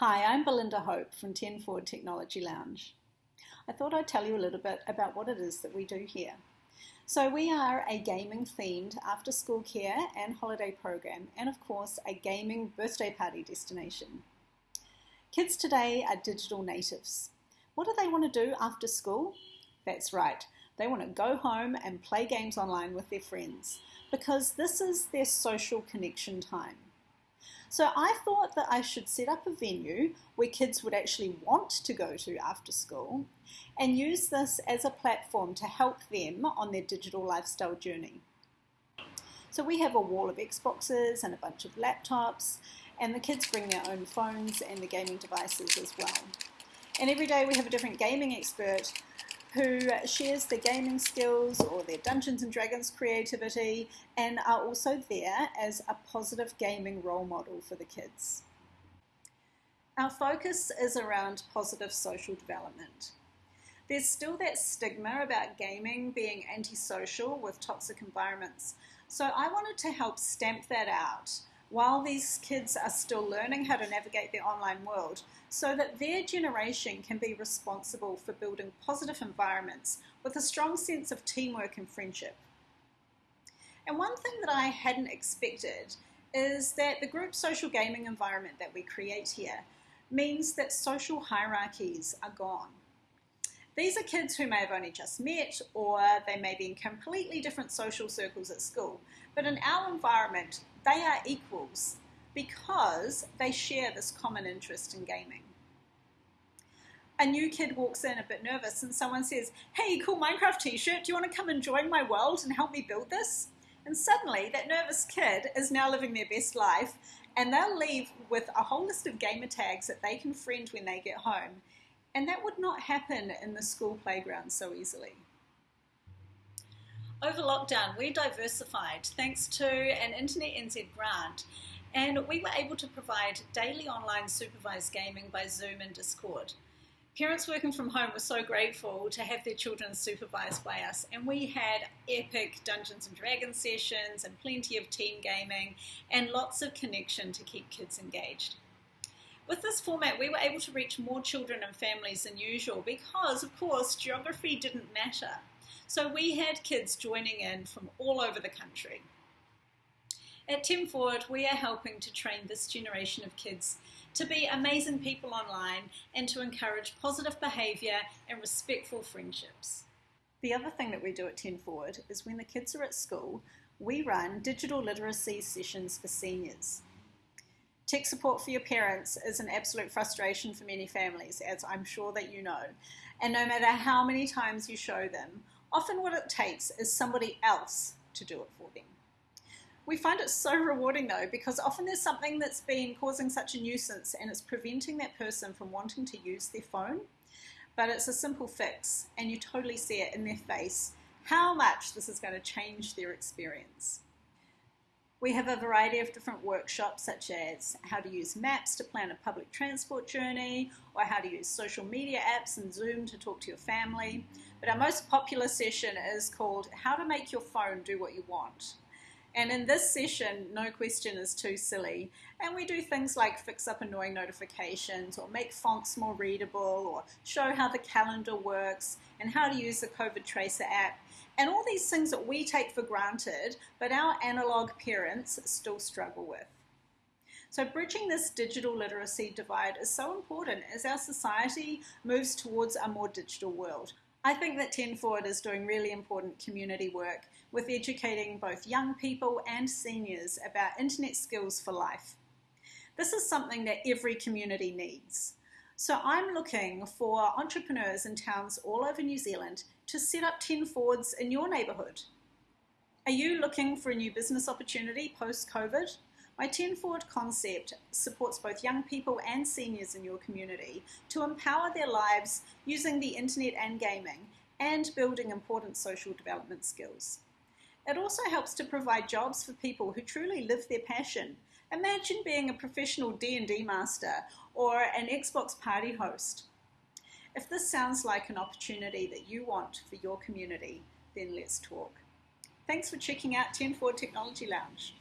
Hi, I'm Belinda Hope from 10 Forward Technology Lounge. I thought I'd tell you a little bit about what it is that we do here. So we are a gaming themed after school care and holiday program and of course a gaming birthday party destination. Kids today are digital natives. What do they want to do after school? That's right, they want to go home and play games online with their friends because this is their social connection time. So I thought that I should set up a venue where kids would actually want to go to after school and use this as a platform to help them on their digital lifestyle journey. So we have a wall of Xboxes and a bunch of laptops and the kids bring their own phones and the gaming devices as well. And every day we have a different gaming expert who shares their gaming skills or their Dungeons and Dragons creativity and are also there as a positive gaming role model for the kids. Our focus is around positive social development. There's still that stigma about gaming being antisocial with toxic environments, so I wanted to help stamp that out while these kids are still learning how to navigate the online world so that their generation can be responsible for building positive environments with a strong sense of teamwork and friendship. And one thing that I hadn't expected is that the group social gaming environment that we create here means that social hierarchies are gone. These are kids who may have only just met or they may be in completely different social circles at school. But in our environment, they are equals because they share this common interest in gaming. A new kid walks in a bit nervous and someone says, hey, cool Minecraft t-shirt, do you want to come and join my world and help me build this? And suddenly that nervous kid is now living their best life and they'll leave with a whole list of gamer tags that they can friend when they get home. And that would not happen in the school playground so easily. Over lockdown, we diversified thanks to an Internet NZ grant, and we were able to provide daily online supervised gaming by Zoom and Discord. Parents working from home were so grateful to have their children supervised by us, and we had epic Dungeons and Dragons sessions and plenty of team gaming and lots of connection to keep kids engaged. With this format, we were able to reach more children and families than usual because, of course, geography didn't matter. So we had kids joining in from all over the country. At 10 Forward, we are helping to train this generation of kids to be amazing people online and to encourage positive behaviour and respectful friendships. The other thing that we do at 10 Forward is when the kids are at school, we run digital literacy sessions for seniors. Tech support for your parents is an absolute frustration for many families, as I'm sure that you know. And no matter how many times you show them, Often what it takes is somebody else to do it for them. We find it so rewarding though because often there's something that's been causing such a nuisance and it's preventing that person from wanting to use their phone. But it's a simple fix and you totally see it in their face how much this is going to change their experience. We have a variety of different workshops such as how to use maps to plan a public transport journey or how to use social media apps and Zoom to talk to your family. But our most popular session is called how to make your phone do what you want. And in this session, no question is too silly. And we do things like fix up annoying notifications or make fonts more readable or show how the calendar works and how to use the COVID Tracer app and all these things that we take for granted, but our analog parents still struggle with. So bridging this digital literacy divide is so important as our society moves towards a more digital world. I think that 10 Forward is doing really important community work with educating both young people and seniors about internet skills for life. This is something that every community needs. So I'm looking for entrepreneurs in towns all over New Zealand to set up 10 Forwards in your neighbourhood. Are you looking for a new business opportunity post-COVID? My 10 Forward concept supports both young people and seniors in your community to empower their lives using the internet and gaming and building important social development skills. It also helps to provide jobs for people who truly live their passion Imagine being a professional D&D master or an Xbox party host. If this sounds like an opportunity that you want for your community, then let's talk. Thanks for checking out 10 Forward Technology Lounge.